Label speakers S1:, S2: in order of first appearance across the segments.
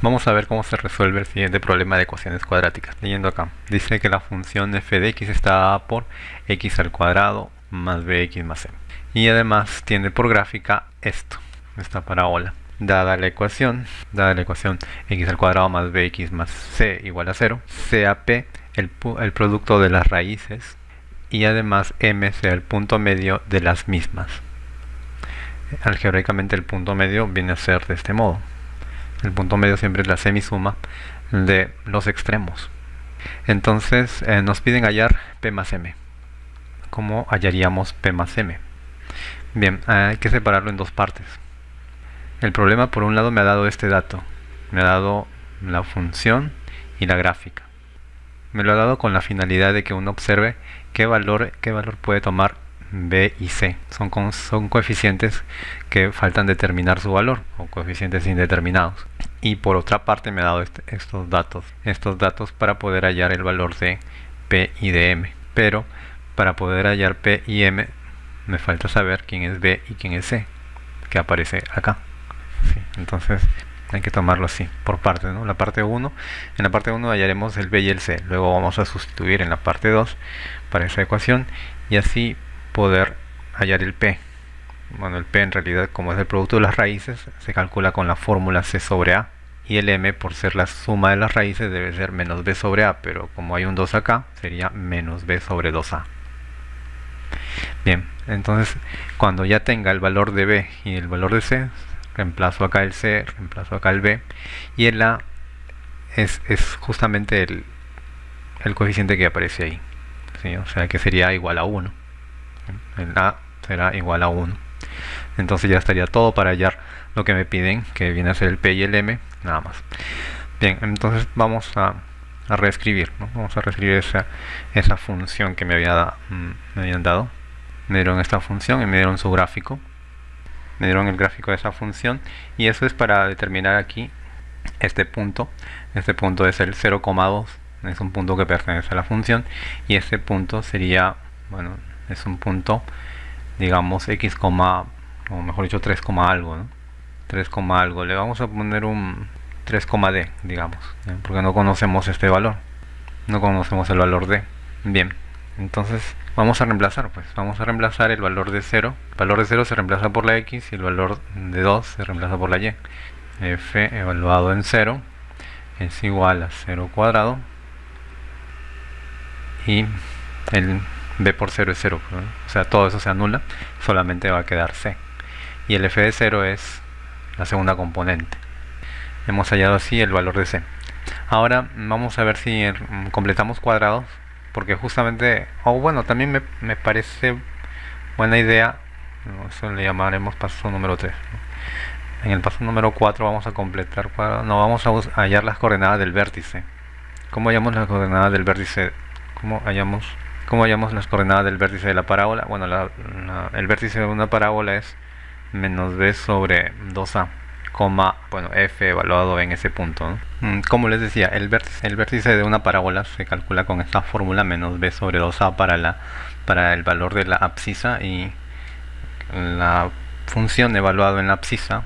S1: Vamos a ver cómo se resuelve el siguiente problema de ecuaciones cuadráticas. Leyendo acá, dice que la función f de x está dada por x al cuadrado más bx más c. Y además tiene por gráfica esto, esta parábola. Dada la ecuación, dada la ecuación x al cuadrado más bx más c igual a 0, sea p el, el producto de las raíces y además m sea el punto medio de las mismas. Algebraicamente el punto medio viene a ser de este modo. El punto medio siempre es la semisuma de los extremos. Entonces eh, nos piden hallar P más M. ¿Cómo hallaríamos P más M? Bien, hay que separarlo en dos partes. El problema por un lado me ha dado este dato. Me ha dado la función y la gráfica. Me lo ha dado con la finalidad de que uno observe qué valor, qué valor puede tomar B y C. Son, son coeficientes que faltan determinar su valor, o coeficientes indeterminados. Y por otra parte me ha dado este, estos datos, estos datos para poder hallar el valor de P y de M. Pero para poder hallar P y M me falta saber quién es B y quién es C, que aparece acá. entonces hay que tomarlo así, por partes, ¿no? La parte 1, en la parte 1 hallaremos el B y el C, luego vamos a sustituir en la parte 2 para esa ecuación y así poder hallar el P. Bueno, el P en realidad como es el producto de las raíces, se calcula con la fórmula C sobre A. Y el M, por ser la suma de las raíces, debe ser menos B sobre A, pero como hay un 2 acá, sería menos B sobre 2A. Bien, entonces cuando ya tenga el valor de B y el valor de C, reemplazo acá el C, reemplazo acá el B, y el A es, justamente el, coeficiente que aparece ahí. O sea que sería igual a 1 el A será igual a 1 entonces ya estaría todo para hallar lo que me piden que viene a ser el P y el M nada más. Bien entonces vamos a, reescribir vamos a reescribir esa, esa función que me, había mm, me habían dado. Me dieron esta función y me dieron su gráfico. Me dieron el gráfico de esa función y eso es para determinar aquí este punto. Este punto es el 0,2 es un punto que pertenece a la función y este punto sería bueno es un punto digamos x, o mejor dicho 3, algo ¿no? 3, algo. Le vamos a poner un 3, d digamos porque no conocemos este valor. No conocemos el valor de bien. Entonces vamos a reemplazar pues. Vamos a reemplazar el valor de 0 el valor de 0 se reemplaza por la x y el valor de 2 se reemplaza por la y. F evaluado en 0 es igual a 0 cuadrado. Y el b por 0 es 0, o sea, todo eso se anula, solamente va a quedar c. Y el f de 0 es la segunda componente. Hemos hallado así el valor de c. Ahora vamos a ver si mm, completamos cuadrados, porque justamente, o bueno, también me, me, parece buena idea, eso le llamaremos paso número 3. En el paso número 4 vamos a completar cuadrados, no, vamos a hallar las coordenadas del vértice. ¿Cómo hallamos las coordenadas del vértice? ¿Cómo hallamos ¿Cómo hallamos las coordenadas del vértice de la parábola? Bueno, el vértice de una parábola es menos b sobre 2a, coma, bueno, f evaluado en ese punto. Mm, como les decía, el vértice, de una parábola se calcula con esta fórmula menos b sobre 2a para, la, para el valor de la abscisa y la función evaluada en la abscisa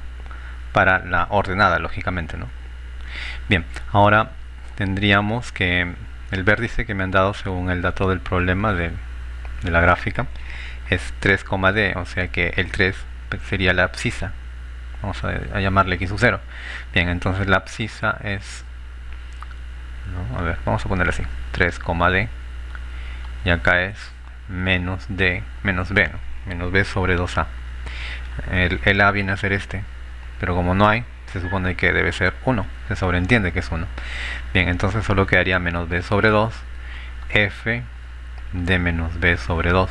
S1: para la ordenada, lógicamente. ¿no? Bien, ahora tendríamos que el vértice que me han dado según el dato del problema de, la gráfica es 3,d, o sea que el 3 sería la abscisa. Vamos a, llamarle x sub 0. Bien, entonces la abscisa es... a ver, vamos a ponerle así. 3,d. Y acá es menos d, menos b, menos b sobre 2a. El, el a viene a ser este, pero como no hay, se supone que debe ser 1, se sobreentiende que es 1. Bien, entonces solo quedaría menos b sobre 2, f de menos b sobre 2.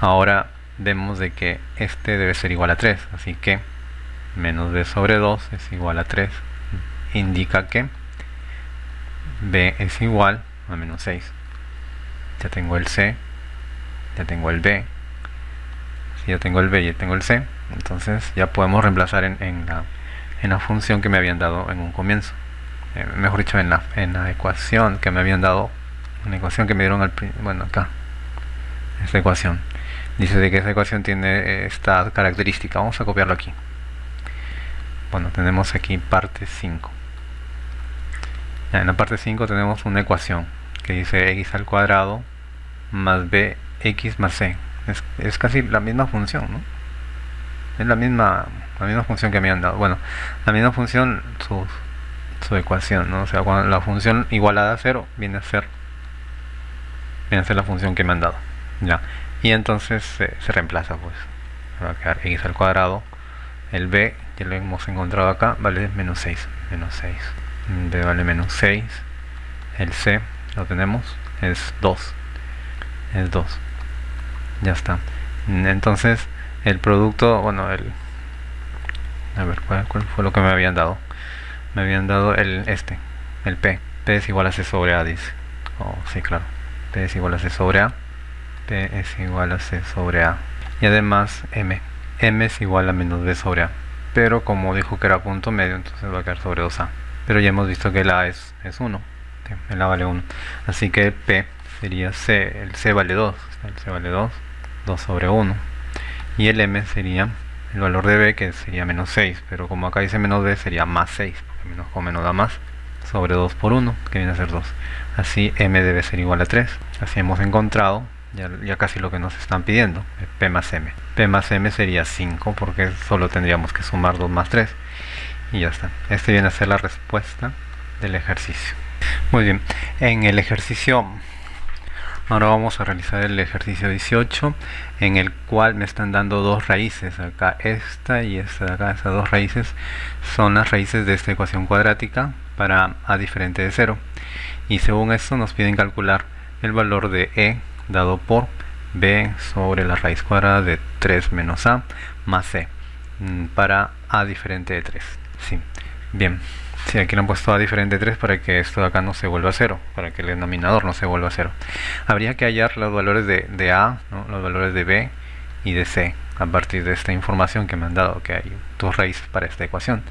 S1: Ahora vemos de que este debe ser igual a 3, así que menos b sobre 2 es igual a 3. Indica que b es igual a menos 6. Ya tengo el c, ya tengo el b, si ya tengo el b y ya tengo el c, entonces ya podemos reemplazar en la en la función que me habían dado en un comienzo eh, mejor dicho en la, en la ecuación que me habían dado una ecuación que me dieron al bueno acá esta ecuación dice de que esa ecuación tiene esta característica vamos a copiarlo aquí bueno, tenemos aquí parte 5. en la parte 5 tenemos una ecuación que dice x al cuadrado más bx más c. Es, casi la misma función, ¿no? Es la misma, la misma función que me han dado. Bueno, la misma función, su, su ecuación, ¿no? O sea, cuando la función igualada a 0 viene a ser viene a ser la función que me han dado. Ya. Y entonces se reemplaza, pues. va a quedar x al cuadrado. El b, ya lo hemos encontrado acá, vale menos 6. Menos 6. b vale menos 6. El c, lo tenemos, es 2. Es 2. Ya está. Entonces, el producto, bueno, el... A ver, ¿cuál, fue lo que me habían dado? Me habían dado el este, el p. p es igual a c sobre a, dice. Oh, sí, claro. p es igual a c sobre a. p es igual a c sobre a. Y además, m. m es igual a menos b sobre a. Pero como dijo que era punto medio, entonces va a quedar sobre 2a. Pero ya hemos visto que el a es, es 1 el A vale 1 así que P sería C, el C vale 2 el C vale 2, 2 sobre 1 y el M sería el valor de B que sería menos 6 pero como acá dice menos B sería más 6 porque menos con menos da más sobre 2 por 1 que viene a ser 2 así M debe ser igual a 3 así hemos encontrado ya, ya, casi lo que nos están pidiendo, P más M. P más M sería 5 porque solo tendríamos que sumar 2 más 3 y ya está. Este viene a ser la respuesta del ejercicio. Muy bien, en el ejercicio, ahora vamos a realizar el ejercicio 18, en el cual me están dando dos raíces, acá esta y esta acá, estas dos raíces son las raíces de esta ecuación cuadrática para a diferente de 0. Y según esto nos piden calcular el valor de e dado por b sobre la raíz cuadrada de 3 menos a más c mm, para a diferente de 3. Sí. Bien. Sí, aquí lo han puesto a diferente 3 para que esto de acá no se vuelva a 0, para que el denominador no se vuelva a 0. Habría que hallar los valores de, A, los valores de B y de C a partir de esta información que me han dado, que hay dos raíces para esta ecuación.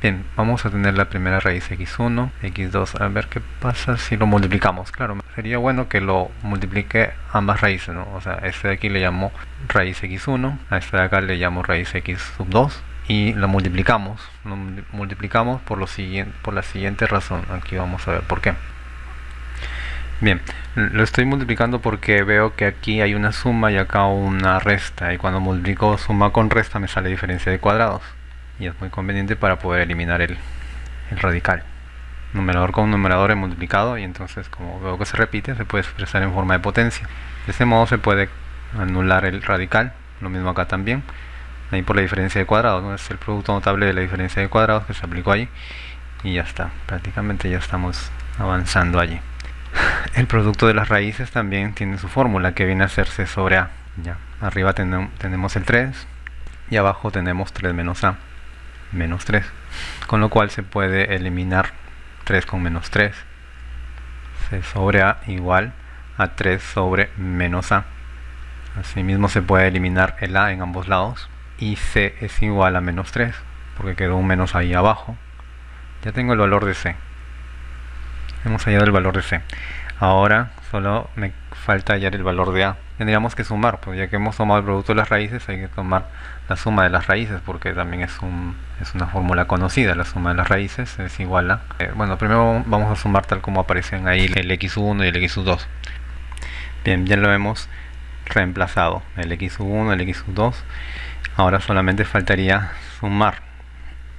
S1: Bien, vamos a tener la primera raíz x1, x2, a ver qué pasa si lo multiplicamos. Claro, sería bueno que lo multiplique ambas raíces, ¿no? O sea, este de aquí le llamo raíz x1, a este de acá le llamo raíz x sub 2, y lo multiplicamos lo multiplicamos por por la siguiente razón. Aquí vamos a ver por qué. Bien lo estoy multiplicando porque veo que aquí hay una suma y acá una resta y cuando multiplico suma con resta me sale diferencia de cuadrados y es muy conveniente para poder eliminar el, el radical. Numerador con numerador he multiplicado y entonces como veo que se repite se puede expresar en forma de potencia. De este modo se puede anular el radical lo mismo acá también ahí por la diferencia de cuadrados, es el producto notable de la diferencia de cuadrados que se aplicó allí y ya está, prácticamente ya estamos avanzando allí. El producto de las raíces también tiene su fórmula que viene a hacerse sobre A. Ya. Arriba tenemos el 3 y abajo tenemos 3 menos A, menos 3. Con lo cual se puede eliminar 3 con menos 3. C sobre A igual a 3 sobre menos A. Asimismo se puede eliminar el A en ambos lados y c es igual a menos 3 porque quedó un menos ahí abajo. Ya tengo el valor de c. Hemos hallado el valor de c. Ahora solo me falta hallar el valor de a. Tendríamos que sumar pues ya que hemos tomado el producto de las raíces hay que tomar la suma de las raíces porque también es, un, es una fórmula conocida. La suma de las raíces es igual a eh, bueno primero vamos a sumar tal como aparecen ahí el x1 y el x2 bien ya lo hemos reemplazado. El x1 el x2 ahora solamente faltaría sumar.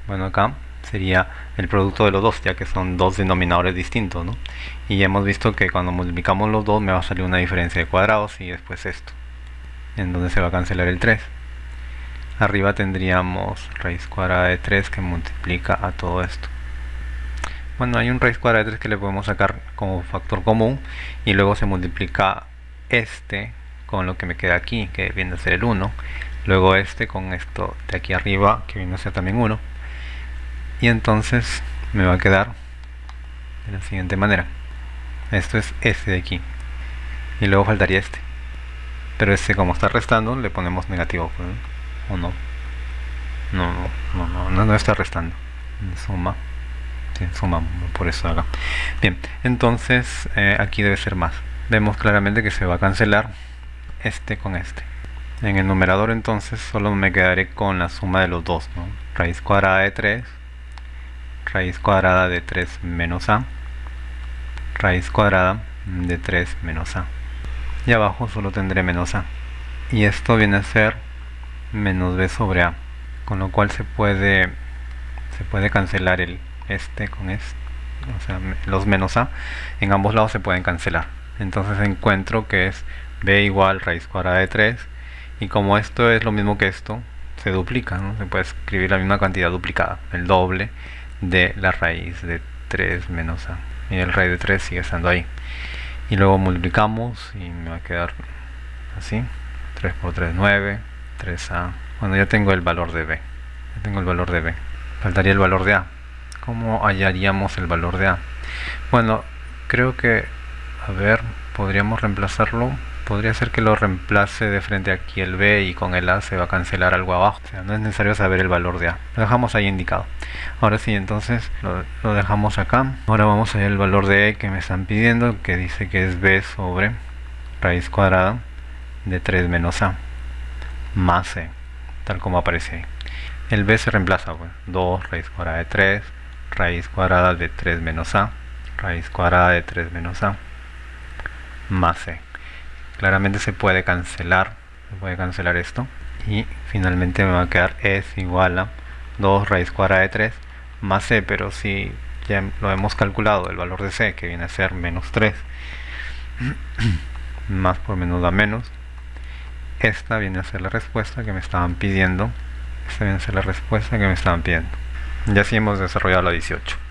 S1: Bueno acá sería el producto de los dos ya que son dos denominadores distintos ¿no? y ya hemos visto que cuando multiplicamos los dos me va a salir una diferencia de cuadrados y después esto en donde se va a cancelar el 3 arriba tendríamos raíz cuadrada de 3 que multiplica a todo esto. Bueno hay un raíz cuadrada de 3 que le podemos sacar como factor común y luego se multiplica este con lo que me queda aquí que viene a ser el 1 luego este con esto de aquí arriba que viene a ser también 1 y entonces me va a quedar de la siguiente manera. Esto es este de aquí. Y luego faltaría este. Pero este como está restando le ponemos negativo pues, o no no no no no, no está restando. Suma. Sí, suma por eso acá bien entonces eh, aquí debe ser más. Vemos claramente que se va a cancelar este con este En el numerador entonces solo me quedaré con la suma de los dos, ¿no? Raíz cuadrada de 3, raíz cuadrada de 3 menos a, raíz cuadrada de 3 menos a. Y abajo solo tendré menos a. Y esto viene a ser menos b sobre a. Con lo cual se puede, se puede cancelar el este con este. O sea, los menos a en ambos lados se pueden cancelar. Entonces encuentro que es b igual raíz cuadrada de 3 y como esto es lo mismo que esto, se duplica, se puede escribir la misma cantidad duplicada, el doble de la raíz de 3 menos a. Y el raíz de 3 sigue estando ahí. Y luego multiplicamos y me va a quedar así. 3 por 3, 9, 3a. Bueno, ya tengo el valor de b. Ya tengo el valor de b. Faltaría el valor de a. ¿Cómo hallaríamos el valor de a? Bueno, creo que, a ver, podríamos reemplazarlo podría ser que lo reemplace de frente aquí el B y con el A se va a cancelar algo abajo. O sea, no es necesario saber el valor de A. Lo dejamos ahí indicado. Ahora sí, entonces lo, dejamos acá. Ahora vamos a ver el valor de E que me están pidiendo, que dice que es B sobre raíz cuadrada de 3 menos A más E, tal como aparece ahí. El B se reemplaza, pues, 2 raíz cuadrada de 3, raíz cuadrada de 3 menos A, raíz cuadrada de 3 menos A, más E claramente se puede cancelar se puede cancelar esto. Y finalmente me va a quedar es igual a 2 raíz cuadrada de 3 más c pero si ya lo hemos calculado el valor de c que viene a ser menos 3 más por menos da menos esta viene a ser la respuesta que me estaban pidiendo esta viene a ser la respuesta que me estaban pidiendo. Ya así hemos desarrollado la 18